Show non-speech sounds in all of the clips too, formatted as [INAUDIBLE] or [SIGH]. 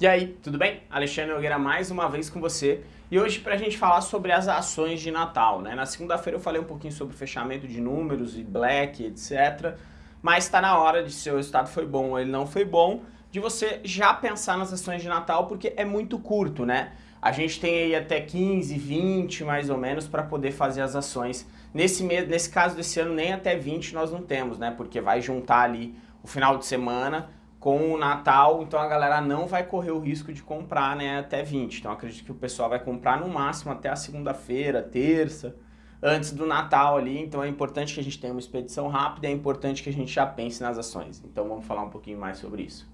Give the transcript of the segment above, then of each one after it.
E aí, tudo bem? Alexandre Nogueira mais uma vez com você e hoje para a gente falar sobre as ações de Natal. Né? Na segunda-feira eu falei um pouquinho sobre fechamento de números e black, etc. Mas está na hora de se o resultado foi bom ou ele não foi bom, de você já pensar nas ações de Natal porque é muito curto, né? A gente tem aí até 15, 20 mais ou menos para poder fazer as ações. Nesse, mês, nesse caso desse ano nem até 20 nós não temos, né? Porque vai juntar ali o final de semana com o Natal, então a galera não vai correr o risco de comprar né, até 20. Então acredito que o pessoal vai comprar no máximo até a segunda-feira, terça, antes do Natal ali. Então é importante que a gente tenha uma expedição rápida, é importante que a gente já pense nas ações. Então vamos falar um pouquinho mais sobre isso.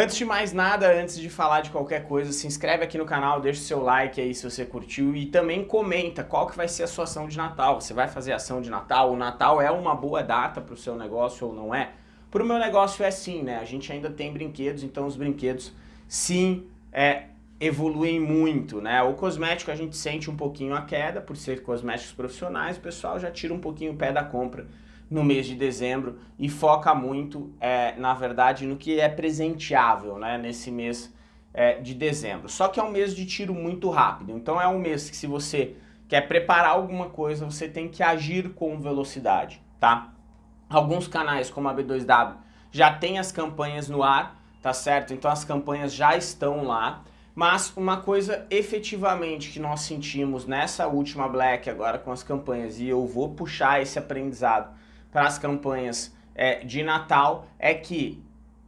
Antes de mais nada, antes de falar de qualquer coisa, se inscreve aqui no canal, deixa o seu like aí se você curtiu e também comenta qual que vai ser a sua ação de Natal. Você vai fazer ação de Natal? O Natal é uma boa data para o seu negócio ou não é? Para o meu negócio é sim, né? A gente ainda tem brinquedos, então os brinquedos sim é, evoluem muito, né? O cosmético a gente sente um pouquinho a queda, por ser cosméticos profissionais, o pessoal já tira um pouquinho o pé da compra no mês de dezembro e foca muito, é, na verdade, no que é presenteável né, nesse mês é, de dezembro. Só que é um mês de tiro muito rápido, então é um mês que se você quer preparar alguma coisa, você tem que agir com velocidade, tá? Alguns canais, como a B2W, já tem as campanhas no ar, tá certo? Então as campanhas já estão lá, mas uma coisa efetivamente que nós sentimos nessa última Black agora com as campanhas, e eu vou puxar esse aprendizado para as campanhas é, de Natal é que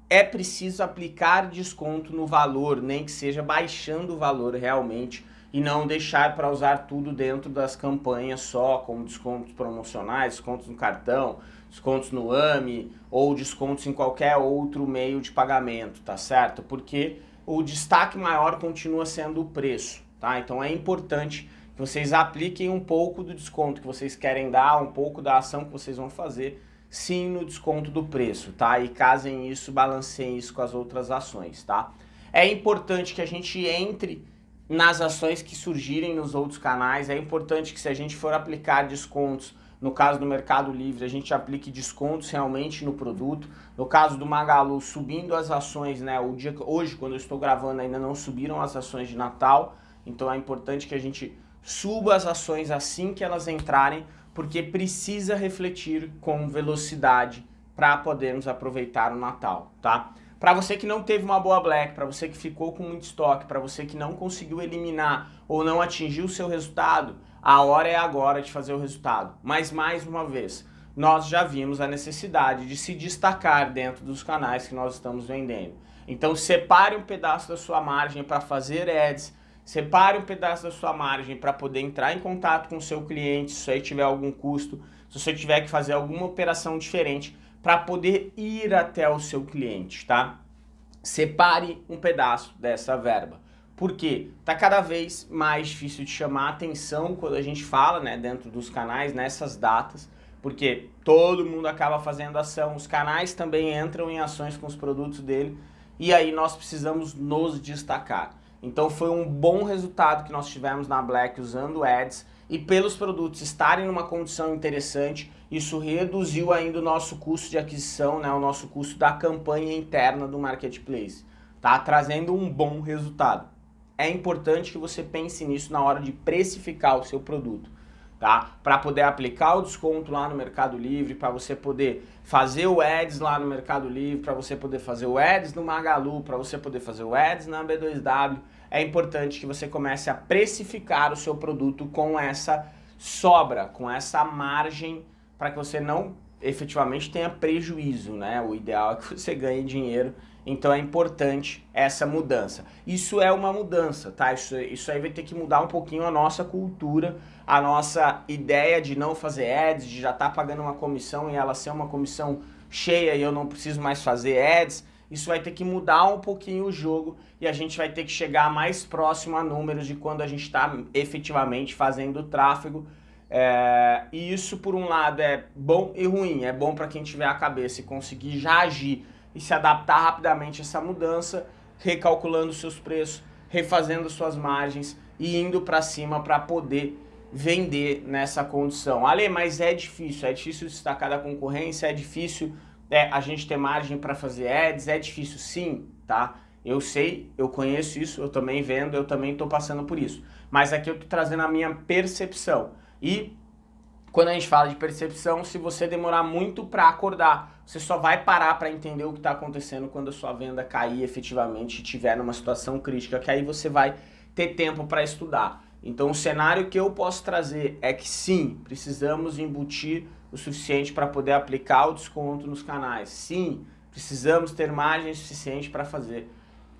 é preciso aplicar desconto no valor, nem que seja baixando o valor realmente e não deixar para usar tudo dentro das campanhas só, como descontos promocionais, descontos no cartão, descontos no AMI ou descontos em qualquer outro meio de pagamento, tá certo? Porque o destaque maior continua sendo o preço, tá? Então é importante vocês apliquem um pouco do desconto que vocês querem dar, um pouco da ação que vocês vão fazer, sim no desconto do preço, tá? E casem isso, balanceiem isso com as outras ações, tá? É importante que a gente entre nas ações que surgirem nos outros canais, é importante que se a gente for aplicar descontos, no caso do Mercado Livre, a gente aplique descontos realmente no produto. No caso do Magalu, subindo as ações, né? O dia, hoje, quando eu estou gravando, ainda não subiram as ações de Natal, então é importante que a gente suba as ações assim que elas entrarem, porque precisa refletir com velocidade para podermos aproveitar o Natal, tá? Para você que não teve uma boa Black, para você que ficou com muito estoque, para você que não conseguiu eliminar ou não atingiu o seu resultado, a hora é agora de fazer o resultado. Mas mais uma vez, nós já vimos a necessidade de se destacar dentro dos canais que nós estamos vendendo. Então separe um pedaço da sua margem para fazer ads, Separe um pedaço da sua margem para poder entrar em contato com o seu cliente, se aí tiver algum custo, se você tiver que fazer alguma operação diferente para poder ir até o seu cliente, tá? Separe um pedaço dessa verba. Porque tá cada vez mais difícil de chamar atenção quando a gente fala, né, dentro dos canais, nessas datas, porque todo mundo acaba fazendo ação, os canais também entram em ações com os produtos dele, e aí nós precisamos nos destacar. Então foi um bom resultado que nós tivemos na Black usando ads e pelos produtos estarem numa condição interessante, isso reduziu ainda o nosso custo de aquisição, né, o nosso custo da campanha interna do Marketplace, tá? Trazendo um bom resultado. É importante que você pense nisso na hora de precificar o seu produto tá? Para poder aplicar o desconto lá no Mercado Livre, para você poder fazer o ads lá no Mercado Livre, para você poder fazer o ads no Magalu, para você poder fazer o ads na B2W, é importante que você comece a precificar o seu produto com essa sobra, com essa margem, para que você não efetivamente tenha prejuízo, né? O ideal é que [LAUGHS] você ganhe dinheiro, então é importante essa mudança. Isso é uma mudança, tá? Isso, isso aí vai ter que mudar um pouquinho a nossa cultura, a nossa ideia de não fazer ads, de já estar tá pagando uma comissão e ela ser uma comissão cheia e eu não preciso mais fazer ads. Isso vai ter que mudar um pouquinho o jogo e a gente vai ter que chegar mais próximo a números de quando a gente está efetivamente fazendo tráfego é, e isso, por um lado, é bom e ruim. É bom para quem tiver a cabeça e conseguir já agir e se adaptar rapidamente a essa mudança, recalculando seus preços, refazendo suas margens e indo para cima para poder vender nessa condição. Ale, mas é difícil, é difícil destacar da concorrência, é difícil é, a gente ter margem para fazer ads, é difícil sim, tá? Eu sei, eu conheço isso, eu também vendo, eu também estou passando por isso. Mas aqui eu estou trazendo a minha percepção. E quando a gente fala de percepção, se você demorar muito para acordar, você só vai parar para entender o que está acontecendo quando a sua venda cair efetivamente e estiver numa situação crítica, que aí você vai ter tempo para estudar. Então o cenário que eu posso trazer é que sim, precisamos embutir o suficiente para poder aplicar o desconto nos canais. Sim, precisamos ter margem suficiente para fazer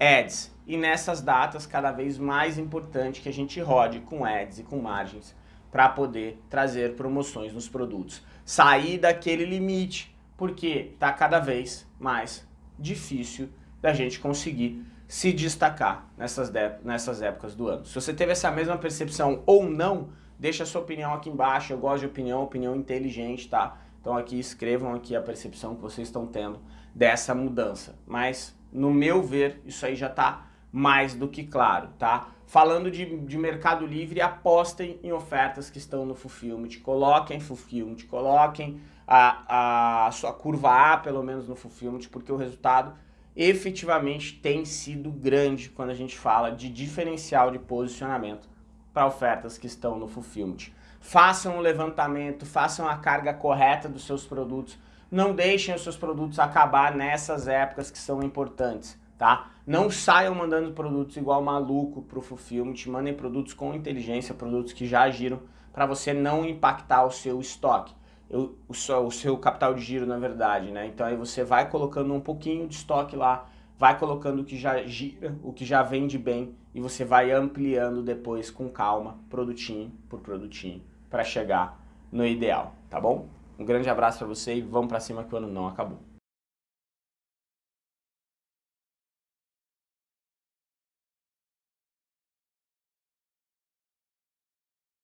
ads. E nessas datas, cada vez mais importante que a gente rode com ads e com margens para poder trazer promoções nos produtos. Sair daquele limite, porque está cada vez mais difícil da gente conseguir se destacar nessas, nessas épocas do ano. Se você teve essa mesma percepção ou não, deixa a sua opinião aqui embaixo, eu gosto de opinião, opinião inteligente, tá? Então aqui escrevam aqui a percepção que vocês estão tendo dessa mudança. Mas, no meu ver, isso aí já está mais do que claro, tá? Falando de, de Mercado Livre, apostem em ofertas que estão no Fulfillment, coloquem Fulfillment, coloquem a, a sua curva A, pelo menos no Fulfillment, porque o resultado efetivamente tem sido grande quando a gente fala de diferencial de posicionamento para ofertas que estão no Fulfillment. Façam um levantamento, façam a carga correta dos seus produtos, não deixem os seus produtos acabar nessas épocas que são importantes, tá? Não saiam mandando produtos igual maluco para o Fulfillment, mandem produtos com inteligência, produtos que já agiram, para você não impactar o seu estoque eu, o, seu, o seu capital de giro, na verdade, né? Então aí você vai colocando um pouquinho de estoque lá, vai colocando o que já gira, o que já vende bem e você vai ampliando depois com calma, produtinho por produtinho, para chegar no ideal, tá bom? Um grande abraço para você e vamos para cima que o ano não acabou.